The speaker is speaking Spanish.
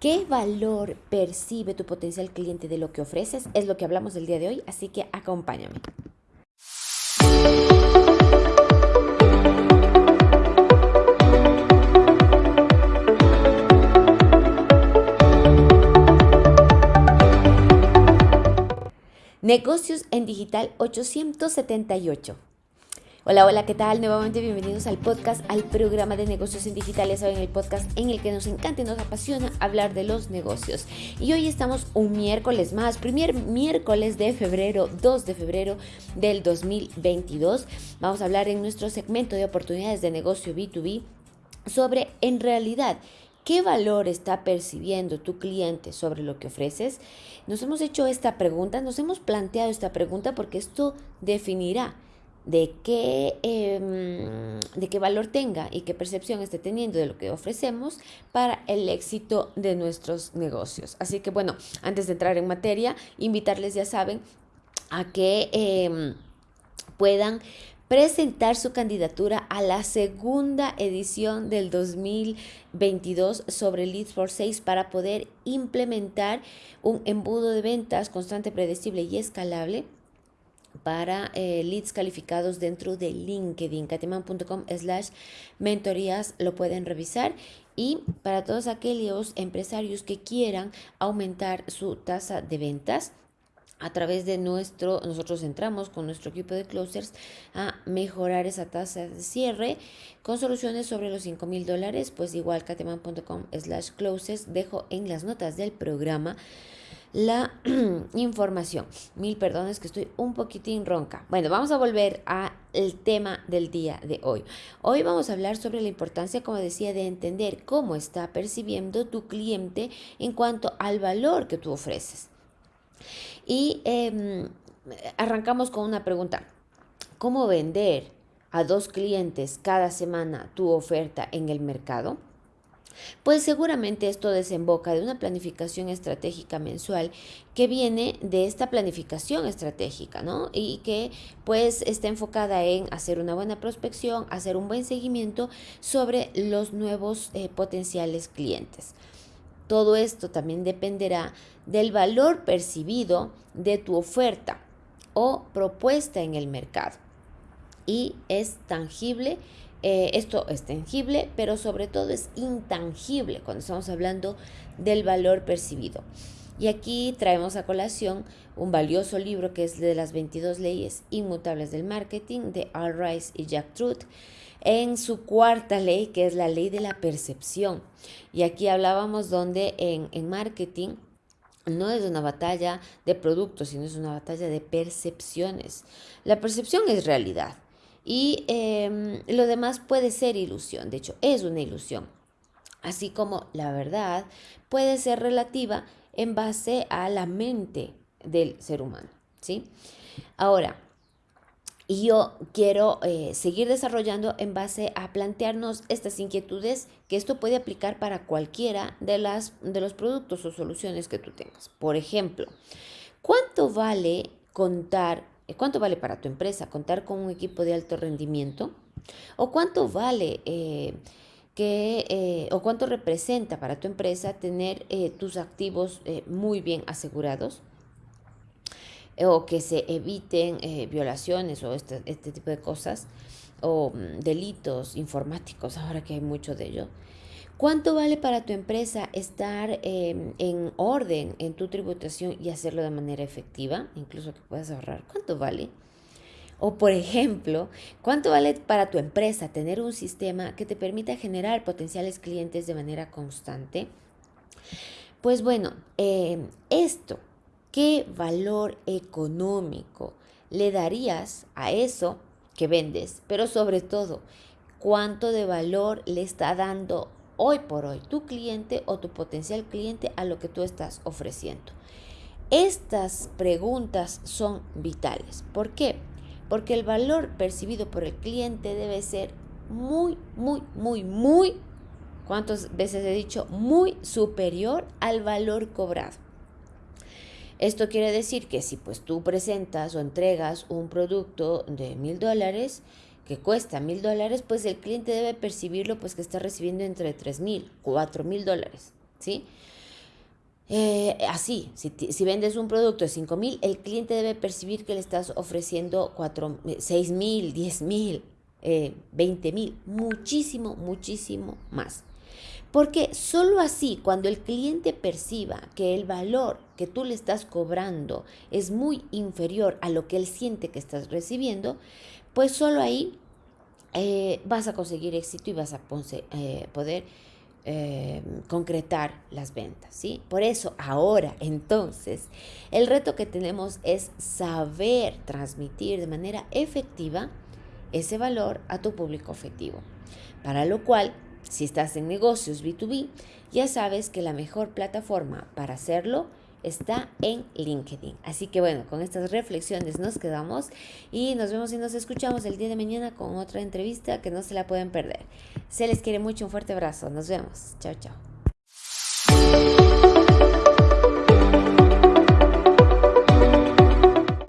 ¿Qué valor percibe tu potencial cliente de lo que ofreces? Es lo que hablamos el día de hoy, así que acompáñame. Negocios en Digital 878. Hola, hola, ¿qué tal? Nuevamente bienvenidos al podcast, al programa de negocios en digital. Ya saben, el podcast en el que nos encanta y nos apasiona hablar de los negocios. Y hoy estamos un miércoles más, primer miércoles de febrero, 2 de febrero del 2022. Vamos a hablar en nuestro segmento de oportunidades de negocio B2B sobre en realidad ¿Qué valor está percibiendo tu cliente sobre lo que ofreces? Nos hemos hecho esta pregunta, nos hemos planteado esta pregunta porque esto definirá de qué, em, de qué valor tenga y qué percepción esté teniendo de lo que ofrecemos para el éxito de nuestros negocios. Así que bueno, antes de entrar en materia, invitarles, ya saben, a que em, puedan presentar su candidatura a la segunda edición del 2022 sobre Leads for Sales para poder implementar un embudo de ventas constante, predecible y escalable para eh, leads calificados dentro de LinkedIn, cateman.com slash mentorías, lo pueden revisar. Y para todos aquellos empresarios que quieran aumentar su tasa de ventas, a través de nuestro, nosotros entramos con nuestro equipo de closers a mejorar esa tasa de cierre con soluciones sobre los 5 mil dólares, pues igual cateman.com slash closers, dejo en las notas del programa la información. Mil perdones que estoy un poquitín ronca. Bueno, vamos a volver al tema del día de hoy. Hoy vamos a hablar sobre la importancia, como decía, de entender cómo está percibiendo tu cliente en cuanto al valor que tú ofreces. Y em, arrancamos con una pregunta. ¿Cómo vender a dos clientes cada semana tu oferta en el mercado? Pues seguramente esto desemboca de una planificación estratégica mensual que viene de esta planificación estratégica, ¿no? Y que pues está enfocada en hacer una buena prospección, hacer un buen seguimiento sobre los nuevos eh, potenciales clientes. Todo esto también dependerá del valor percibido de tu oferta o propuesta en el mercado. Y es tangible eh, esto es tangible, pero sobre todo es intangible cuando estamos hablando del valor percibido. Y aquí traemos a colación un valioso libro que es de las 22 leyes inmutables del marketing de Al Rice y Jack Truth en su cuarta ley, que es la ley de la percepción. Y aquí hablábamos donde en, en marketing no es una batalla de productos, sino es una batalla de percepciones. La percepción es realidad y em, lo demás puede ser ilusión, de hecho es una ilusión. Así como la verdad puede ser relativa en base a la mente del ser humano, ¿sí? Ahora, yo quiero eh, seguir desarrollando en base a plantearnos estas inquietudes que esto puede aplicar para cualquiera de, las, de los productos o soluciones que tú tengas. Por ejemplo, ¿cuánto vale contar ¿Cuánto vale para tu empresa contar con un equipo de alto rendimiento? ¿O cuánto vale eh, que, eh, o cuánto representa para tu empresa tener tus activos muy bien asegurados? O que se eviten violaciones o este, este, tipo de cosas, o mm, delitos informáticos, ahora que hay mucho de ello. ¿Cuánto vale para tu empresa estar em, en orden en tu tributación y hacerlo de manera efectiva? Incluso que puedas ahorrar. ¿Cuánto vale? O por ejemplo, ¿cuánto vale para tu empresa tener un sistema que te permita generar potenciales clientes de manera constante? Pues bueno, em, esto, ¿qué valor económico le darías a eso que vendes? Pero sobre todo, ¿cuánto de valor le está dando hoy por hoy tu cliente o tu potencial cliente a lo que tú estás ofreciendo. Estas preguntas son vitales. ¿Por qué? Porque el valor percibido por el cliente debe ser muy, muy, muy, muy, ¿cuántas veces he dicho? Muy superior al valor cobrado. Esto quiere decir que si pues tú presentas o entregas un producto de mil dólares, que cuesta mil dólares, pues el cliente debe percibirlo pues que está recibiendo entre tres mil, cuatro mil dólares, ¿sí? eh, así, si, vendes un producto de 5 mil, el cliente debe percibir que le estás ofreciendo 4, 6 mil, 10 mil, 20 mil, muchísimo, muchísimo más. Porque solo así, cuando el cliente perciba que el valor que tú le estás cobrando es muy inferior a lo que él siente que estás recibiendo, pues solo ahí eh, vas a conseguir éxito y vas a eh, poder eh, concretar las ventas, ¿sí? Por eso ahora, entonces, el reto que tenemos es saber transmitir de manera efectiva ese valor a tu público objetivo, para lo cual si estás en negocios B2B, ya sabes que la mejor plataforma para hacerlo está en LinkedIn. Así que bueno, con estas reflexiones nos quedamos y nos vemos y nos escuchamos el día de mañana con otra entrevista que no se la pueden perder. Se les quiere mucho, un fuerte abrazo. Nos vemos. Chao, chao.